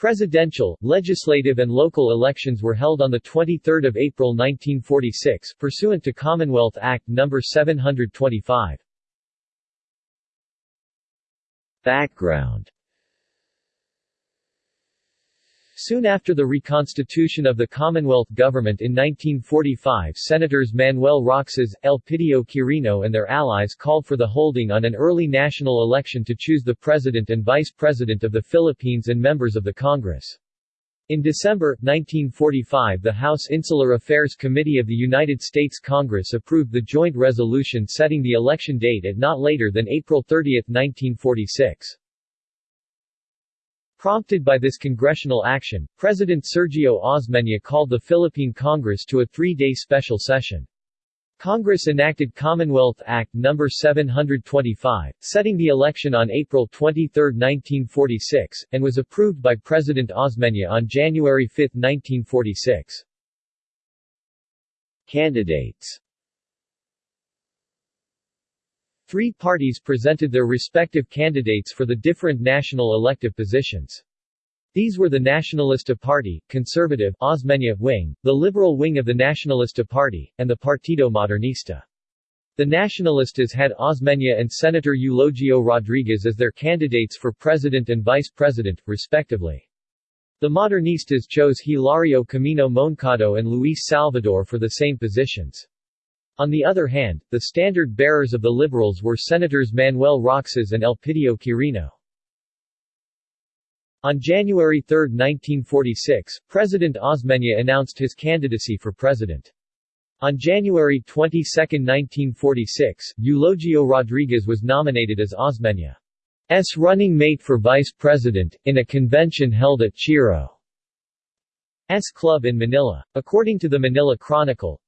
Presidential, legislative and local elections were held on 23 April 1946, pursuant to Commonwealth Act No. 725. Background Soon after the reconstitution of the Commonwealth government in 1945 Senators Manuel Roxas, Elpidio Quirino and their allies called for the holding on an early national election to choose the President and Vice President of the Philippines and members of the Congress. In December, 1945 the House Insular Affairs Committee of the United States Congress approved the joint resolution setting the election date at not later than April 30, 1946. Prompted by this congressional action, President Sergio Osmeña called the Philippine Congress to a three-day special session. Congress enacted Commonwealth Act No. 725, setting the election on April 23, 1946, and was approved by President Osmeña on January 5, 1946. Candidates Three parties presented their respective candidates for the different national elective positions. These were the Nacionalista Party, Conservative Osmeña wing, the Liberal wing of the Nacionalista Party, and the Partido Modernista. The Nacionalistas had Osmeña and Senator Eulogio Rodriguez as their candidates for president and vice president, respectively. The Modernistas chose Hilario Camino Moncado and Luis Salvador for the same positions. On the other hand, the standard bearers of the Liberals were Senators Manuel Roxas and Elpidio Quirino. On January 3, 1946, President Osmeña announced his candidacy for president. On January 22, 1946, Eulogio Rodriguez was nominated as Osmeña's running mate for vice president, in a convention held at Chiro's Club in Manila. According to the Manila Chronicle,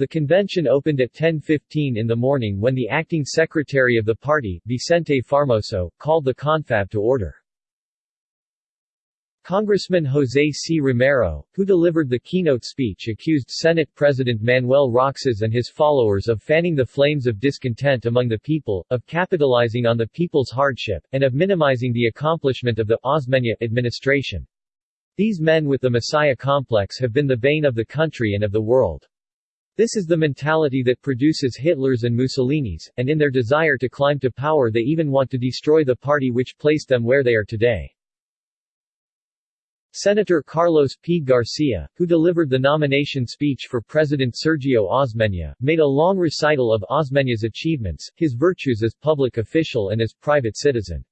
the convention opened at 10.15 in the morning when the acting secretary of the party, Vicente Formoso, called the confab to order. Congressman Jose C. Romero, who delivered the keynote speech accused Senate President Manuel Roxas and his followers of fanning the flames of discontent among the people, of capitalizing on the people's hardship, and of minimizing the accomplishment of the Osmeña administration. These men with the Messiah complex have been the bane of the country and of the world. This is the mentality that produces Hitlers and Mussolinis, and in their desire to climb to power they even want to destroy the party which placed them where they are today. Senator Carlos P. Garcia, who delivered the nomination speech for President Sergio Osmeña, made a long recital of Osmeña's achievements, his virtues as public official and as private citizen.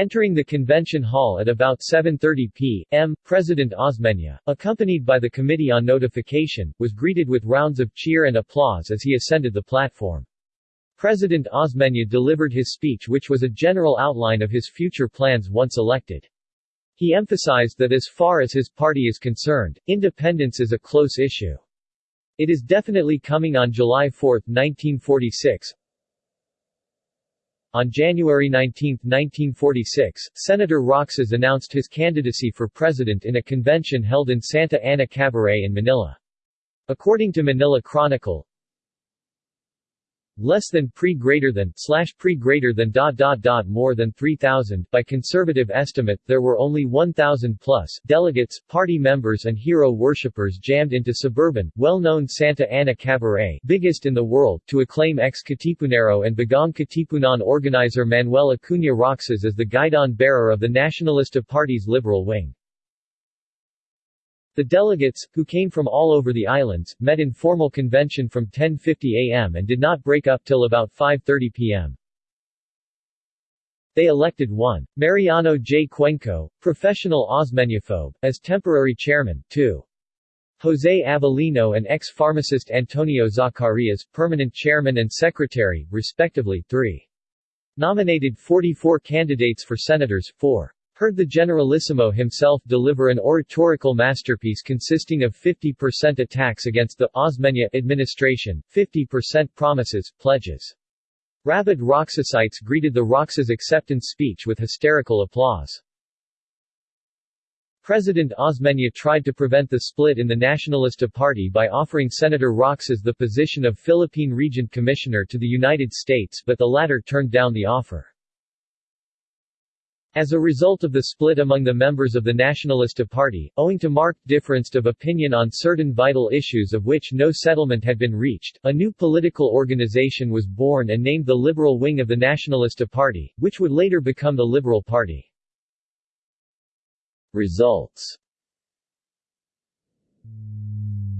Entering the convention hall at about 7.30 p.m., President Osmeña, accompanied by the Committee on Notification, was greeted with rounds of cheer and applause as he ascended the platform. President Osmeña delivered his speech which was a general outline of his future plans once elected. He emphasized that as far as his party is concerned, independence is a close issue. It is definitely coming on July 4, 1946, on January 19, 1946, Senator Roxas announced his candidacy for president in a convention held in Santa Ana Cabaret in Manila. According to Manila Chronicle, less than pre greater than slash pre greater than dot dot dot more than 3000 by conservative estimate there were only 1000 plus delegates party members and hero worshippers jammed into suburban well-known Santa Ana Cabaret biggest in the world to acclaim ex-Katipunero and Bagong Katipunan organizer Manuel Acuña Roxas as the guidon bearer of the Nacionalista Party's liberal wing the delegates, who came from all over the islands, met in formal convention from 10.50 am and did not break up till about 5.30 pm. They elected one. Mariano J. Cuenco, professional Osmeñaphobe, as temporary chairman, 2. Jose Avelino and ex-pharmacist Antonio Zacarias, permanent chairman and secretary, respectively, 3. Nominated 44 candidates for senators, 4 heard the Generalissimo himself deliver an oratorical masterpiece consisting of 50% attacks against the Osmeña administration, 50% promises, pledges. Rabid Roxasites greeted the Roxas acceptance speech with hysterical applause. President Osmeña tried to prevent the split in the Nacionalista Party by offering Senator Roxas the position of Philippine Resident Commissioner to the United States but the latter turned down the offer. As a result of the split among the members of the Nacionalista Party, owing to marked difference of opinion on certain vital issues of which no settlement had been reached, a new political organization was born and named the Liberal Wing of the Nacionalista Party, which would later become the Liberal Party. Results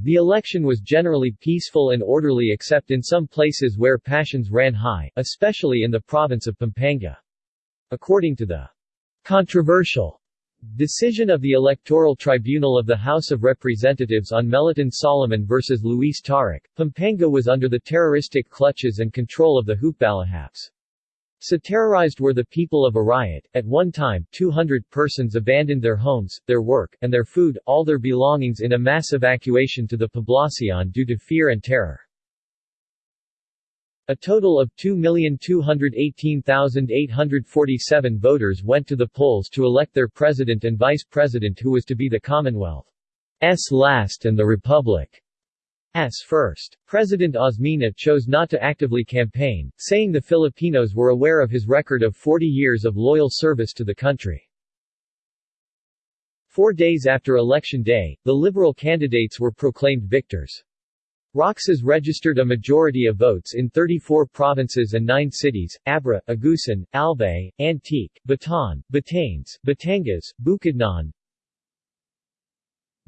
The election was generally peaceful and orderly except in some places where passions ran high, especially in the province of Pampanga. According to the Controversial Decision of the Electoral Tribunal of the House of Representatives on Meliton Solomon versus Luis Taruc, Pampanga was under the terroristic clutches and control of the Hukbalahaps. So terrorized were the people of Arayat. At one time, 200 persons abandoned their homes, their work, and their food, all their belongings in a mass evacuation to the Poblacion due to fear and terror. A total of 2,218,847 voters went to the polls to elect their president and vice president who was to be the Commonwealth's last and the Republic's first. President Osmeña chose not to actively campaign, saying the Filipinos were aware of his record of 40 years of loyal service to the country. Four days after Election Day, the Liberal candidates were proclaimed victors. Roxas registered a majority of votes in 34 provinces and 9 cities, Abra, Agusan, Albay, Antique, Bataan, Batanes, Batangas, Bukidnon,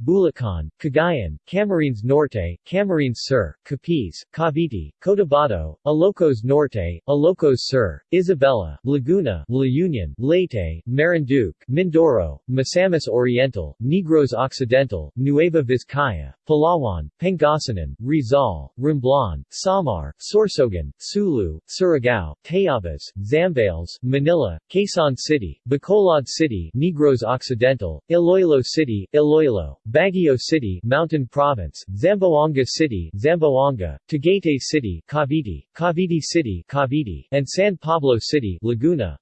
Bulacan, Cagayan, Camarines Norte, Camarines Sur, Capiz, Cavite, Cotabato, Ilocos Norte, Ilocos Sur, Isabela, Laguna, La Union, Leyte, Marinduque, Mindoro, Misamis Oriental, Negros Occidental, Nueva Vizcaya, Palawan, Pangasinan, Rizal, Romblon, Samar, Sorsogon, Sulu, Surigao, Tayabas, Zambales, Manila, Quezon City, Bacolod City, Negros Occidental, Iloilo City, Iloilo, Baguio City, Mountain Province, Zamboanga City, Zamboanga, Tagaytay City, Cavite, Cavite City, Cavite, and San Pablo City, Laguna.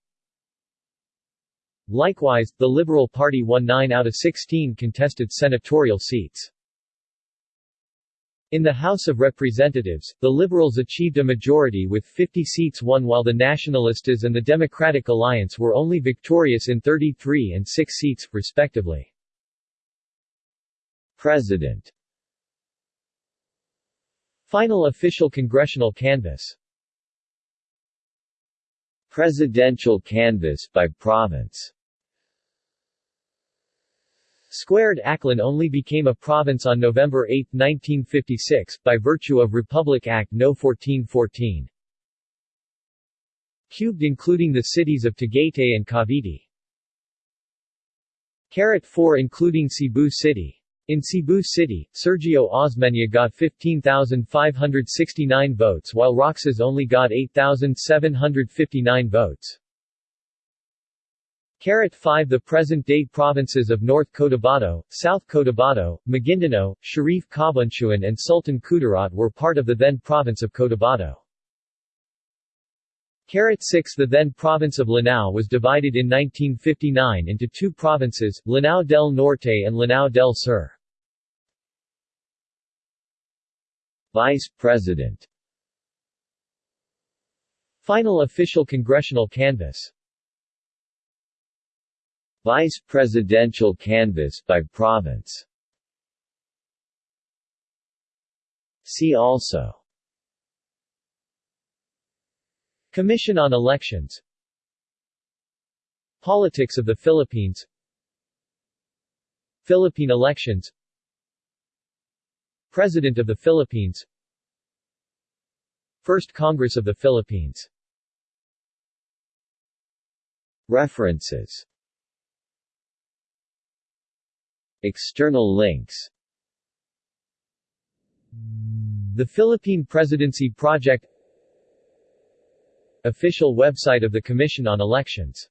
Likewise, the Liberal Party won 9 out of 16 contested senatorial seats. In the House of Representatives, the Liberals achieved a majority with 50 seats won while the Nacionalistas and the Democratic Alliance were only victorious in 33 and 6 seats, respectively. President Final official congressional canvass Presidential canvass by province Squared Aklan only became a province on November 8, 1956, by virtue of Republic Act No. 1414. Cubed including the cities of Tagaytay and Cavite. Carat 4 including Cebu City. In Cebu City, Sergio Osmeña got 15,569 votes while Roxas only got 8,759 votes. Carat 5 The present-day provinces of North Cotabato, South Cotabato, Maguindanao, Sharif Kabunsuan and Sultan Kudarat were part of the then province of Cotabato. Carat 6 The then province of Lanao was divided in 1959 into two provinces, Lanao del Norte and Lanao del Sur. Vice President. Final official congressional canvass Vice Presidential canvass by province. See also. Commission on Elections. Politics of the Philippines. Philippine elections President of the Philippines. First Congress of the Philippines. References. External links. The Philippine Presidency Project. Official website of the Commission on Elections